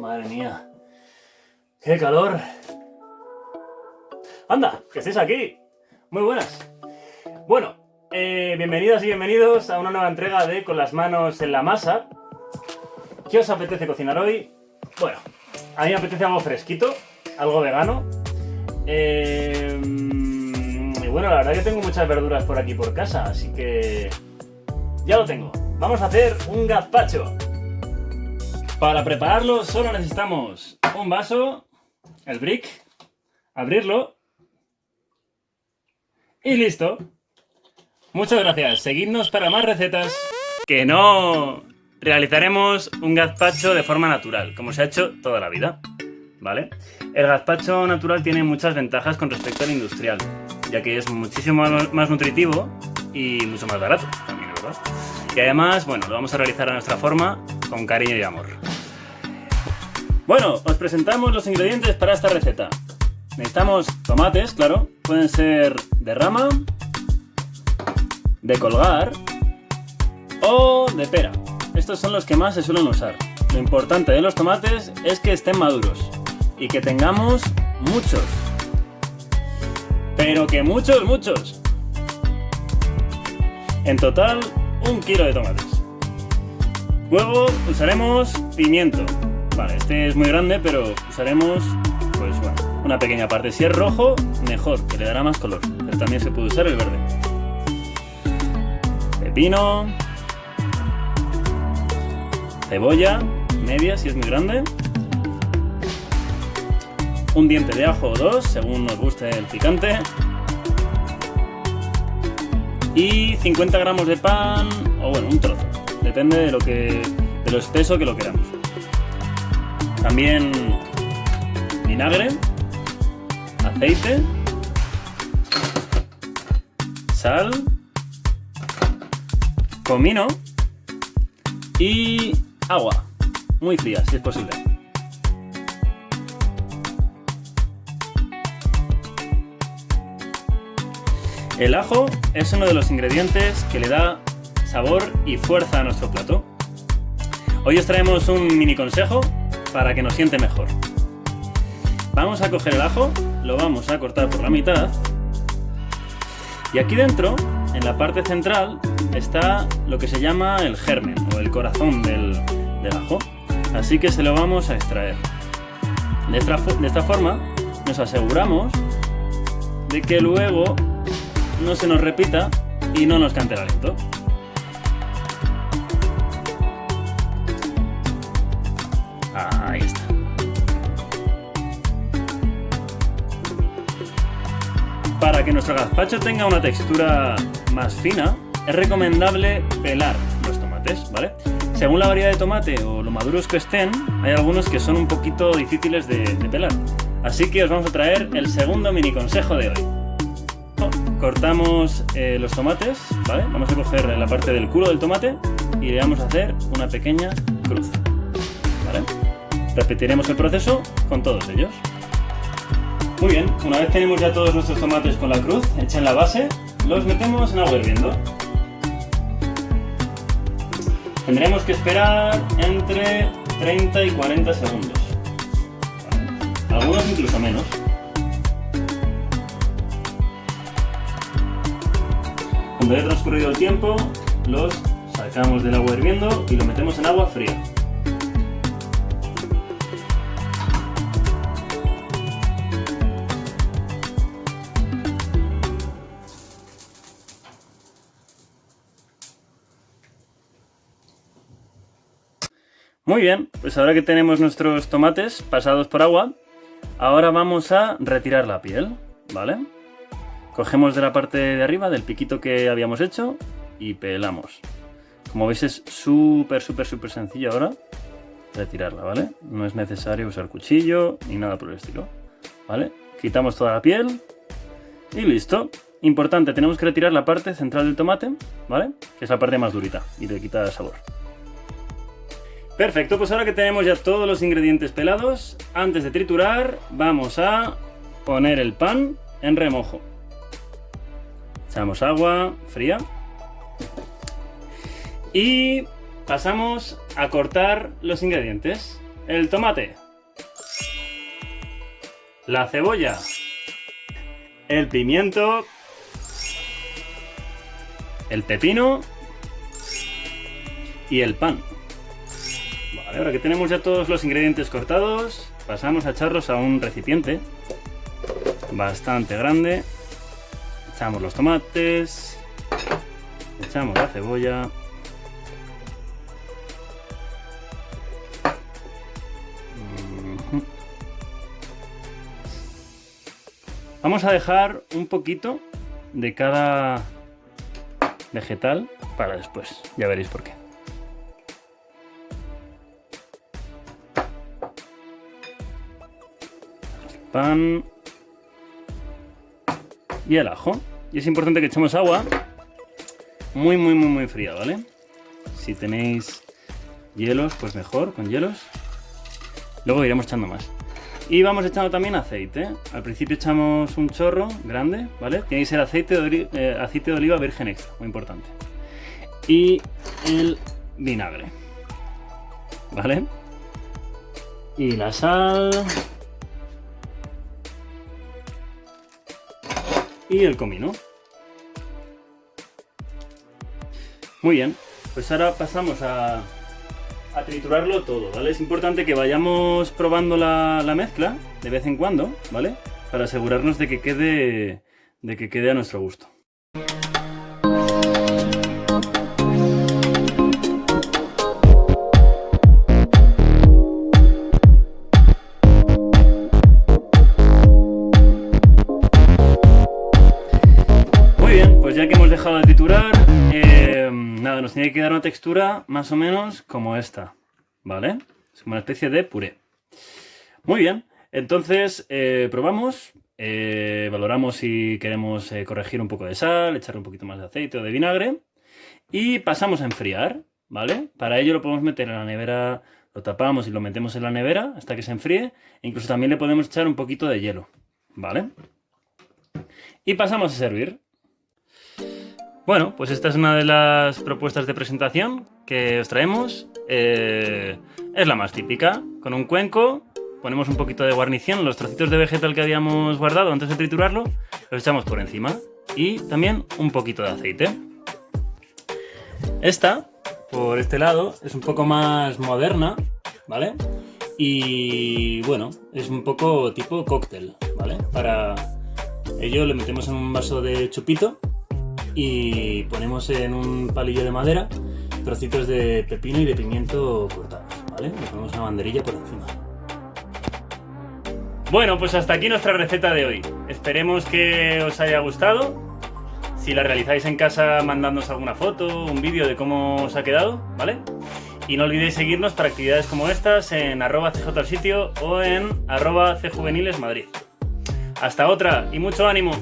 Madre mía. ¡Qué calor! ¡Anda! ¡Que estéis aquí! Muy buenas. Bueno, eh, bienvenidas y bienvenidos a una nueva entrega de Con las manos en la masa. ¿Qué os apetece cocinar hoy? Bueno, a mí me apetece algo fresquito, algo vegano. Eh, y bueno, la verdad que tengo muchas verduras por aquí por casa, así que... Ya lo tengo. Vamos a hacer un gazpacho. Para prepararlo solo necesitamos un vaso, el brick, abrirlo y listo. Muchas gracias. Seguidnos para más recetas. Que no realizaremos un gazpacho de forma natural, como se ha hecho toda la vida. ¿Vale? El gazpacho natural tiene muchas ventajas con respecto al industrial, ya que es muchísimo más nutritivo y mucho más barato también, ¿verdad? Y además, bueno, lo vamos a realizar a nuestra forma, con cariño y amor. Bueno, os presentamos los ingredientes para esta receta. Necesitamos tomates, claro, pueden ser de rama, de colgar o de pera. Estos son los que más se suelen usar. Lo importante de los tomates es que estén maduros y que tengamos muchos. Pero que muchos, muchos. En total, un kilo de tomates. Luego usaremos pimiento. Vale, este es muy grande, pero usaremos, pues bueno, una pequeña parte. Si es rojo, mejor, que le dará más color. Pero también se puede usar el verde. Pepino. Cebolla, media si es muy grande. Un diente de ajo o dos, según nos guste el picante. Y 50 gramos de pan, o bueno, un trozo. Depende de lo que de lo espeso que lo queramos. También vinagre, aceite, sal, comino y agua, muy fría si es posible. El ajo es uno de los ingredientes que le da sabor y fuerza a nuestro plato. Hoy os traemos un mini consejo para que nos siente mejor. Vamos a coger el ajo, lo vamos a cortar por la mitad y aquí dentro, en la parte central, está lo que se llama el germen o el corazón del, ajo. Así que se lo vamos a extraer. De esta, de esta forma nos aseguramos de que luego no se nos repita y no nos cante el aliento. Ahí está. Para que nuestro gazpacho tenga una textura más fina, es recomendable pelar los tomates, ¿vale? Según la variedad de tomate o lo maduros que estén, hay algunos que son un poquito difíciles de, pelar. Así que os vamos a traer el segundo mini consejo de hoy cortamos eh, los tomates, ¿vale? Vamos a coger la parte del culo del tomate y le vamos a hacer una pequeña cruz, ¿vale? Repetiremos el proceso con todos ellos. Muy bien, una vez tenemos ya todos nuestros tomates con la cruz hecha en la base, los metemos en agua hirviendo. Tendremos que esperar entre 30 y 40 segundos. Algunos incluso menos. Cuando haya transcurrido el tiempo, los sacamos del agua hirviendo y lo metemos en agua fría. Muy bien, pues ahora que tenemos nuestros tomates pasados por agua, ahora vamos a retirar la piel, ¿vale? Cogemos de la parte de arriba, del piquito que habíamos hecho y pelamos. Como veis es súper, súper, súper sencillo ahora retirarla, ¿vale? No es necesario usar cuchillo ni nada por el estilo, ¿vale? Quitamos toda la piel y listo. Importante, tenemos que retirar la parte central del tomate, ¿vale? Que es la parte más durita y le quita sabor. Perfecto, pues ahora que tenemos ya todos los ingredientes pelados, antes de triturar vamos a poner el pan en remojo. Echamos agua fría. Y pasamos a cortar los ingredientes. el tomate, la cebolla, el pimiento, el pepino y el pan. Ahora que tenemos ya todos los ingredientes cortados, pasamos a echarlos a un recipiente bastante grande. Echamos los tomates, echamos la cebolla, Vamos a dejar un poquito de cada vegetal para después. Ya veréis por qué. Pan y el ajo. Y es importante que echemos agua muy, muy, muy, muy fría, ¿vale? Si tenéis hielos, pues mejor, con hielos. Luego iremos echando más. Y vamos echando también aceite. Al principio echamos un chorro grande, ¿vale? Tiene que ser aceite de, eh, aceite de oliva virgen extra, muy importante. Y el vinagre, ¿vale? Y la sal. Y el comino. Muy bien, pues ahora pasamos a a triturarlo todo, ¿vale? Es importante que vayamos probando la, mezcla de vez en cuando, ¿vale? Para asegurarnos de que quede, de que quede a nuestro gusto. Pues ya que hemos dejado de triturar, nada, nos tiene que dar una textura más o menos como esta, ¿vale? Es como una especie de puré. Muy bien, entonces eh, probamos, eh, valoramos si queremos eh, corregir un poco de sal, echarle un poquito más de aceite o de vinagre y pasamos a enfriar, ¿vale? Para ello lo podemos meter en la nevera, lo tapamos y lo metemos en la nevera hasta que se enfríe. E incluso también le podemos echar un poquito de hielo, ¿vale? Y pasamos a servir. Bueno, pues esta es una de las propuestas de presentación que os traemos. Eh, es la más típica, con un cuenco, ponemos un poquito de guarnición, los trocitos de vegetal que habíamos guardado antes de triturarlo, los echamos por encima y también un poquito de aceite. Esta, por este lado, es un poco más moderna, ¿vale? Y bueno, es un poco tipo cóctel, ¿vale? Para ello le metemos en un vaso de chupito y ponemos en un palillo de madera trocitos de pepino y de pimiento cortados, ¿vale? Le ponemos una banderilla por encima. Bueno, pues hasta aquí nuestra receta de hoy. Esperemos que os haya gustado. Si la realizáis en casa, mandadnos alguna foto, un vídeo de cómo os ha quedado, ¿vale? Y no olvidéis seguirnos para actividades como estas en arroba o en arroba cjuvenilesmadrid. Hasta otra y mucho ánimo.